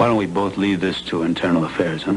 Why don't we both leave this to internal affairs, huh?